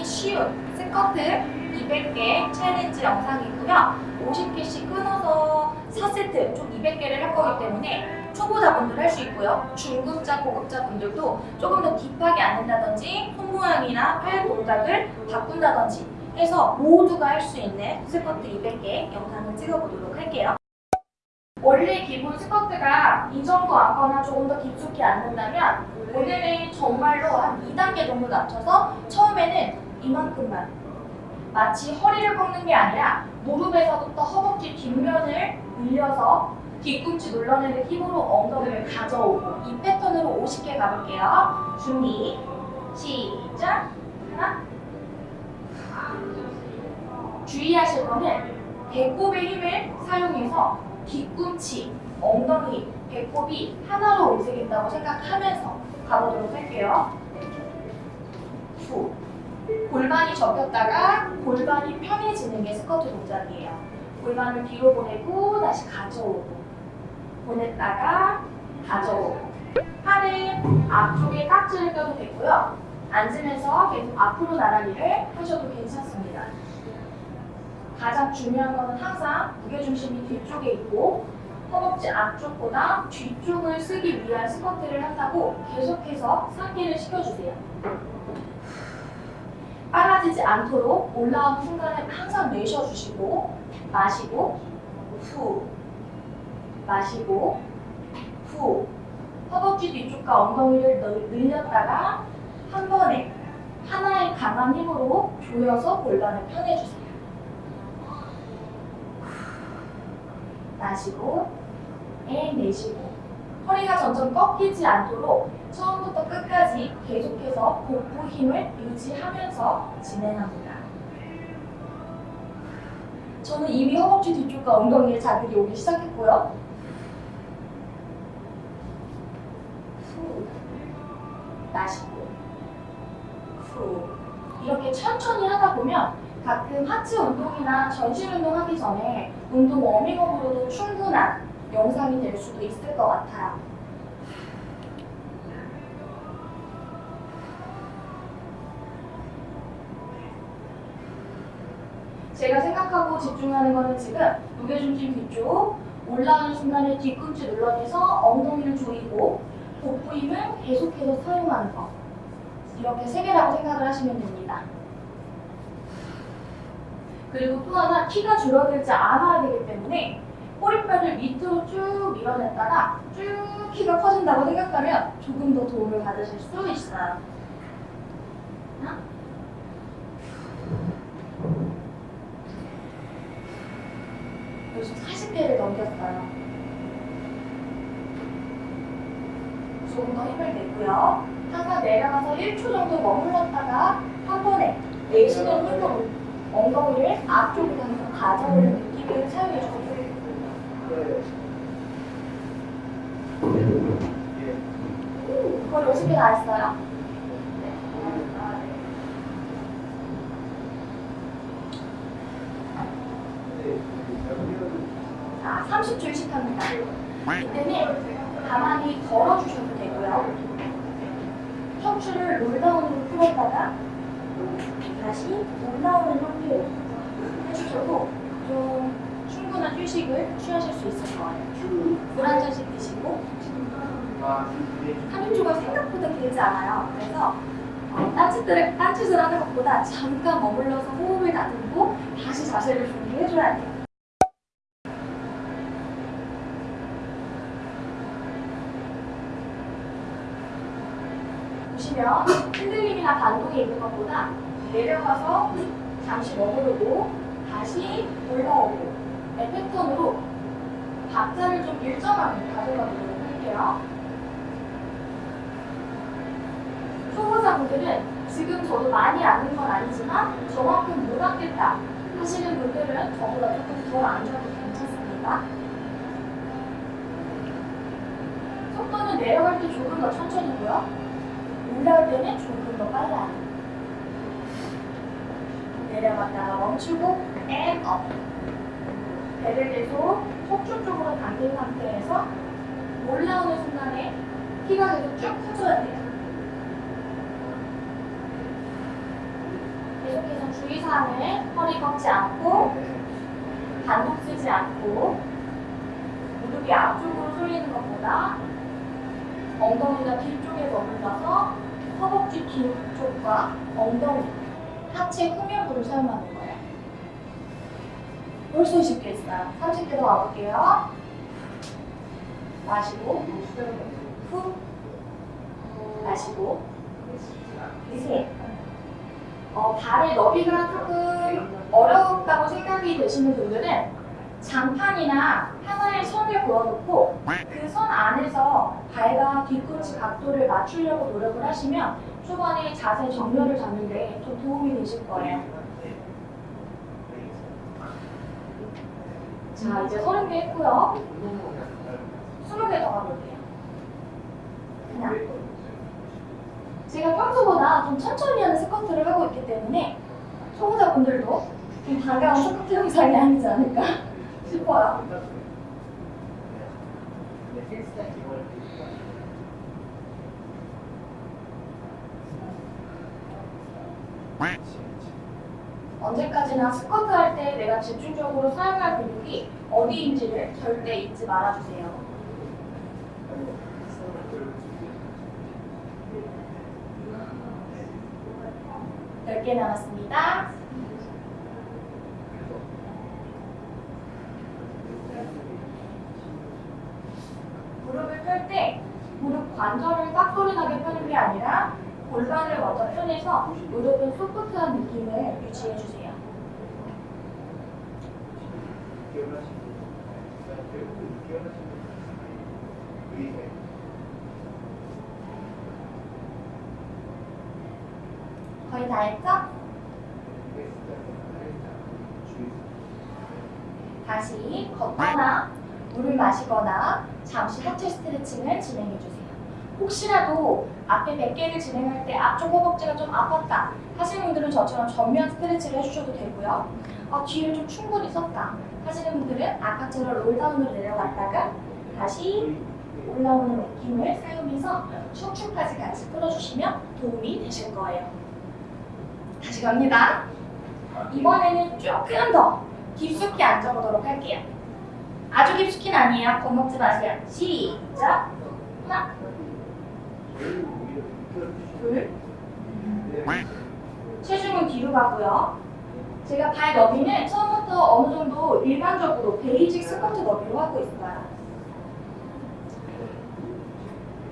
굉장히 쉬운 스쿼트 200개 챌린지 영상이고요. 50개씩 끊어서 4세트 총 200개를 할 거기 때문에 초보자분들 할 수 있고요. 중급자, 고급자 분들도 조금 더 deep하게 앉는다든지 손 모양이나 팔 동작을 바꾼다든지 해서 모두가 할 수 있는 스쿼트 200개 영상을 찍어보도록 할게요. 원래 기본 스쿼트가 이 정도 앉거나 조금 더 깊숙이 앉는다면 오늘은 정말로 한 2단계 정도 낮춰서 처음에는 이만큼만 마치 허리를 꺾는 게 아니라 무릎에서부터 허벅지 뒷면을 늘려서 뒤꿈치 눌러내는 힘으로 엉덩이를 가져오고 이 패턴으로 50개 가볼게요. 준비, 시작! 하나 주의하실 거는 배꼽의 힘을 사용해서 뒤꿈치, 엉덩이, 배꼽이 하나로 움직인다고 생각하면서 가보도록 할게요. 후. 골반이 접혔다가 골반이 편해지는 게 스쿼트 동작이에요. 골반을 뒤로 보내고 다시 가져오고 보냈다가 가져오고 팔은 앞쪽에 깍지를 껴도 되고요. 앉으면서 계속 앞으로 나란히를 하셔도 괜찮습니다. 가장 중요한 것은 항상 무게중심이 뒤쪽에 있고 허벅지 앞쪽보다 뒤쪽을 쓰기 위한 스쿼트를 한다고 계속해서 상기를 시켜주세요. 빨라지지 않도록 올라오는 순간에 항상 내쉬어주시고 마시고 후 마시고 후 허벅지 뒤쪽과 엉덩이를 늘- 늘렸다가 한 번에 하나의 강한 힘으로 조여서 골반을 편해주세요. 마시고 and 내쉬고 허리가 점점 꺾이지 않도록 처음부터 끝까지 계속해서 복부 힘을 유지하면서 진행합니다. 저는 이미 허벅지 뒤쪽과 엉덩이에 자극이 오기 시작했고요. 후 마시고 후 이렇게 천천히 하다 보면 가끔 하체 운동이나 전신 운동 하기 전에 운동 워밍업으로도 충분한 영상이 될 수도 있을 것 같아요. 제가 생각하고 집중하는 거는 지금 무게중심 뒤쪽 올라오는 순간에 뒤꿈치 눌러내서 엉덩이를 조이고 복부 힘을 계속해서 사용하는 거 이렇게 세 개라고 생각을 하시면 됩니다. 그리고 또 하나 키가 줄어들지 않아야 되기 때문에 꼬리뼈를 밑으로 쭉 밀어냈다가 쭉 키가 커진다고 생각하면 조금 더 도움을 받으실 수 있어요. 요즘 40개를 넘겼어요. 조금 더 힘을 내고요. 항상 내려가서 1초 정도 머물렀다가 한 번에 내쉬는 힘으로 엉덩이를 앞쪽으로 가져오는 느낌을 사용해 주세요. 거의 50개 다 했어요. 자, 30줄씩 합니다. 이때는 가만히 걸어주셔도 되고요. 척추를 롤다운으로 풀었다가 다시 올라오는 형태로 해주셔도 좀 충분한 휴식을 취하실 수 있을 거예요. 물 한 잔씩 드시고 3인조가 생각보다 길지 않아요. 그래서 어, 딴짓들을, 딴짓을 하는 것보다 잠깐 머물러서 호흡을 다듬고 다시 자세를 준비해줘야 돼요. 보시면 흔들림이나 반동이 있는 것보다 내려가서 잠시 머무르고 다시 올라오고 의 패턴으로 박자를 좀 일정하게 가져가도록 할게요. 초보자분들은 지금 저도 많이 앉는 건 아니지만 저만큼 못 앉겠다 하시는 분들은 저보다 조금 덜 앉아도 괜찮습니다. 속도는 내려갈 때 조금 더 천천히고요. 올라올 때는 조금 더 빨라요. 내려갔다가 멈추고 and up. 배를 계속 속초 쪽으로 당긴 상태에서 올라오는 순간에 키가 계속 쭉 커져야 돼요. 주의사항은 허리 꺾지 않고 반동 쓰지 않고 무릎이 앞쪽으로 쏠리는 것보다 엉덩이가 뒤쪽에 머물러서 허벅지 뒤쪽과 엉덩이, 하체 후면부를 사용하는 거 벌써 20개 했어요. 30개 더 가볼게요. 마시고, 후, 마시고, 셋. 어, 발의 너비가 조금 어렵다고 생각이 되시는 분들은 장판이나 하나의 선을 그어놓고 그 선 안에서 발과 뒤꿈치 각도를 맞추려고 노력을 하시면 초반에 자세 정렬을 잡는 데 좀 도움이 되실 거예요. 자, 이제 30개 했고요. 20개 더 가볼게요. 하나. 제가 평소보다 좀 천천히 하는 스쿼트를 하고 있기 때문에 초보자분들도 좀 반가운 스쿼트 영상이 아니지 않을까 싶어요. 언제까지나 스쿼트 할 때 내가 집중적으로 사용할 근육이 어디인지를 절대 잊지 말아주세요. 10개 남았습니다. 무릎을 펼 때 무릎 관절을 딱 소리 나게 펴는 게 아니라 골반을 먼저 펴내서 무릎은 소프트한 느낌을 유지해 주세요. 거의 다 했죠? 다시 걷거나 물을 마시거나 잠시 하체 스트레칭을 진행해 주세요. 혹시라도 앞에 100개를 진행할 때 앞쪽 허벅지가 좀 아팠다 하시는 분들은 저처럼 전면 스트레치를 해주셔도 되고요. 아, 뒤를 좀 충분히 썼다 하시는 분들은 아까처럼 롤다운으로 내려갔다가 다시 올라오는 느낌을 사용해서 척추까지 같이 끌어주시면 도움이 되실 거예요. 다시 갑니다. 이번에는 조금 더 깊숙이 앉아보도록 할게요. 아주 깊숙이는 아니에요. 겁먹지 마세요. 시작. 하나, 둘. 체중은 뒤로 가고요. 제가 발 너비는 처음부터 어느 정도 일반적으로 basic 스쿼트 너비로 하고 있어요.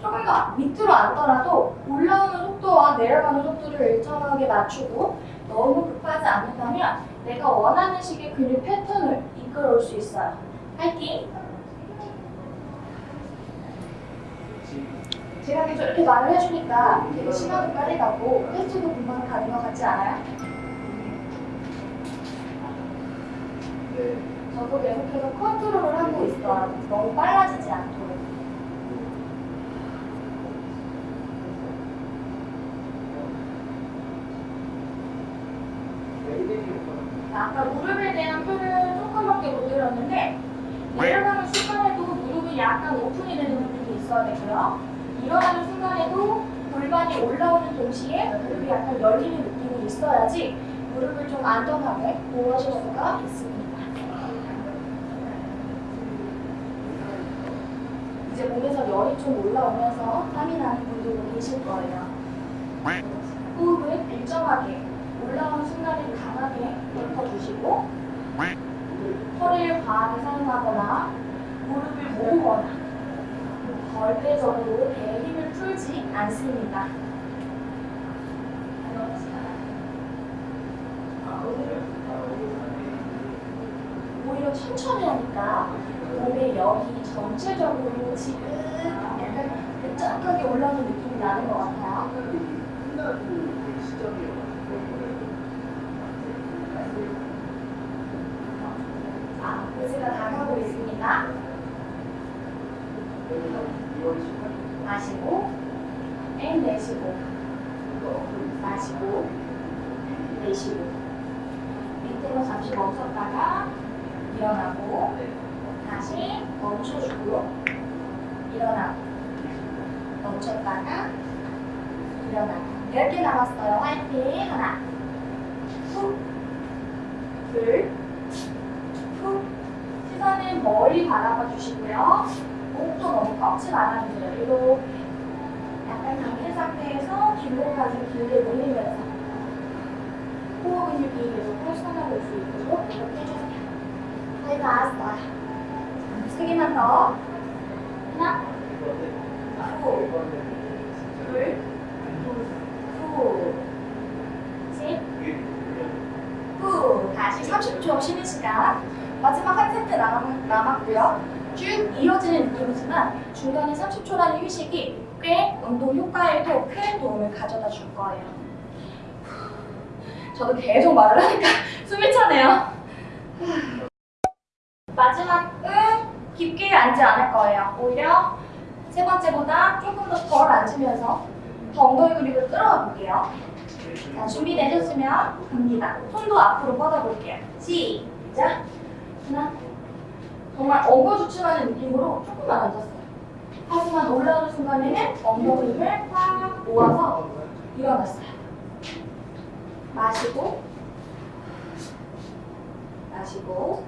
조금 더 밑으로 앉더라도 올라오는 속도와 내려가는 속도를 일정하게 맞추고 너무 급하지 않는다면 내가 원하는 식의 근육 패턴을 이끌어올 수 있어요. 파이팅! 제가 계속 이렇게 말을 해주니까 되게 시간도 빨리 가고 횟수도 금방 가는 것 같지 않아요? 저도 계속해서 컨트롤을 하고 있어요. 너무 빨라지지 않도록. 아까 무릎에 대한 표를 조금밖에 못 드렸는데 내려가는 순간에도 무릎이 약간 오픈이 되는 부분이 있어야 되고요. 일어나는 순간에도 골반이 올라오는 동시에 무릎이 약간 열리는 느낌이 있어야지 무릎을 좀 안전하게 보호하실 수가 있습니다. 이제 몸에서 열이 좀 올라오면서 땀이 나는 분들도 계실 거예요. 호흡은 일정하게 올라오는 순간에 강하게 덮어주시고 허리를 과하게 사용하거나 무릎을 모으거나 절대적으로 배에 힘을 풀지 않습니다. 오히려 천천히 하니까 몸의 열이 전체적으로 지금 약간 끈적하게 올라오는 느낌이 나는 것 같아요. 자, pause가 다가오고 있습니다. 마시고, and 내쉬고, 마시고, 내쉬고. 밑으로 잠시 멈췄다가 일어나고, 다시 멈춰주고, 일어나고, 멈췄다가 일어나고. 10개 남았어요. 화이팅. 하나, 후. 시선은 멀리 바라봐 주시고요. 목도 너무 꺾지 말아주세요. 이렇게 약간 당긴 상태에서 뒷목까지 길게 올리면서 호흡 근육이 계속 활성화될 수 있도록 이렇게 해주세요. 네, 나왔어요. 세 개만 더. 하나, 후, 둘, 후, 셋, 후. 다시 30초 쉬는 시간. 마지막 한 세트 남, 남았고요. 쭉 이어지는 느낌이지만 중간에 30초라는 휴식이 꽤 운동 효과에도 큰 도움을 가져다 줄 거예요. 저도 계속 말을 하니까 숨이 차네요. 마지막은 깊게 앉지 않을 거예요. 오히려 세 번째보다 조금 더 덜 앉으면서 더 엉덩이 근육을 끌어가 볼게요. 자, 준비되셨으면 갑니다. 손도 앞으로 뻗어볼게요. 시작. 하나. 정말 엉거주춤하는 느낌으로 조금만 앉았어요. 하지만 올라오는 순간에는 엉덩이 힘을 꽉 모아서 일어났어요. 마시고, 마시고,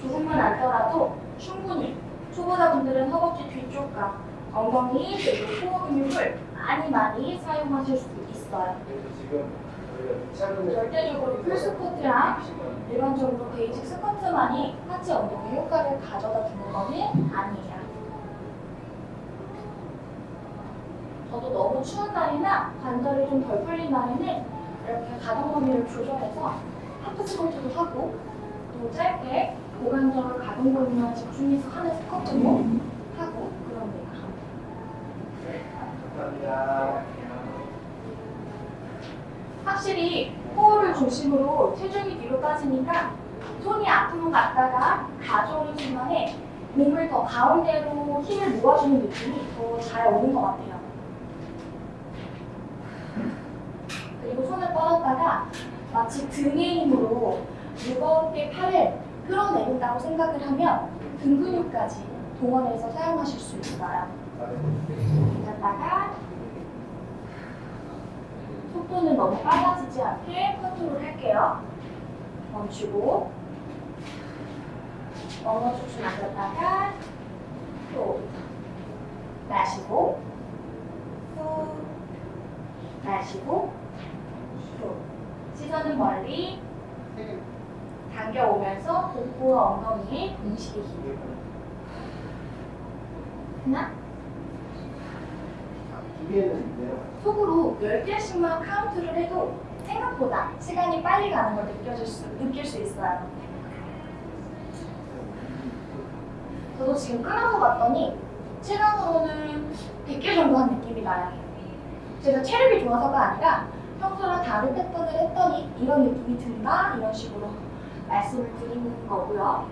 조금만 앉더라도 충분히 초보자분들은 허벅지 뒤쪽과 엉덩이 그리고 코어 근육을 많이 많이 사용하실 수 있어요. 절대적으로 full 스쿼트랑 일반적으로 basic 스쿼트만이 하체 운동의 효과를 가져다 주는 것은 아니에요. 저도 너무 추운 날이나 관절이 좀 덜 풀린 날에는 이렇게 가동 범위를 조절해서 하프 스쿼트도 하고 또 짧게 고관절 가동 범위만 집중해서 하는 스쿼트도 하고 그럽니다. 확실히 코어를 중심으로 체중이 뒤로 빠지니까 손이 앞으로 갔다가 가져오는 순간에 몸을 더 가운데로 힘을 모아주는 느낌이 더 잘 오는 것 같아요. 그리고 손을 뻗었다가 마치 등의 힘으로 무겁게 팔을 끌어내린다고 생각을 하면 등 근육까지 동원해서 사용하실 수 있어요. 갔다가 속도는 너무 빨라지지 않게 컨트롤 할게요. 멈추고. 엉어주춤 앉았다가 또 마시고. 후 마시고. 후 시선은 멀리. 당겨오면서 복부와 엉덩이에 동시에 힘 하나 속으로 10개씩만 카운트를 해도 생각보다 시간이 빨리 가는 걸 느껴질 수, 느낄 수 있어요. 저도 지금 끊어서 봤더니 체감으로는 100개 정도 한 느낌이 나요. 제가 체력이 좋아서가 아니라 평소랑 다른 패턴을 했더니 이런 느낌이 든다 이런 식으로 말씀을 드리는 거고요.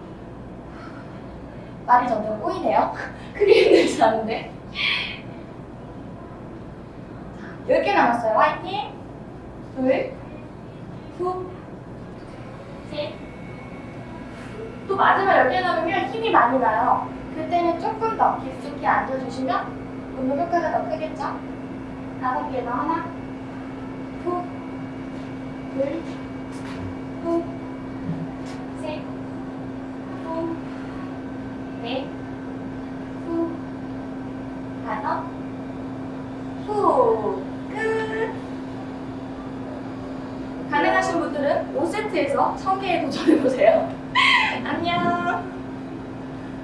말이 점점 꼬이네요. 크게 힘들지 않은데. 10개 남았어요. 화이팅! 둘, 후, 셋. 또 마지막 10개 남으면 힘이 많이 나요. 그때는 조금 더 깊숙이 앉아주시면 운동 효과가 더 크겠죠? 다섯 개더 하나, 후, 둘, 후,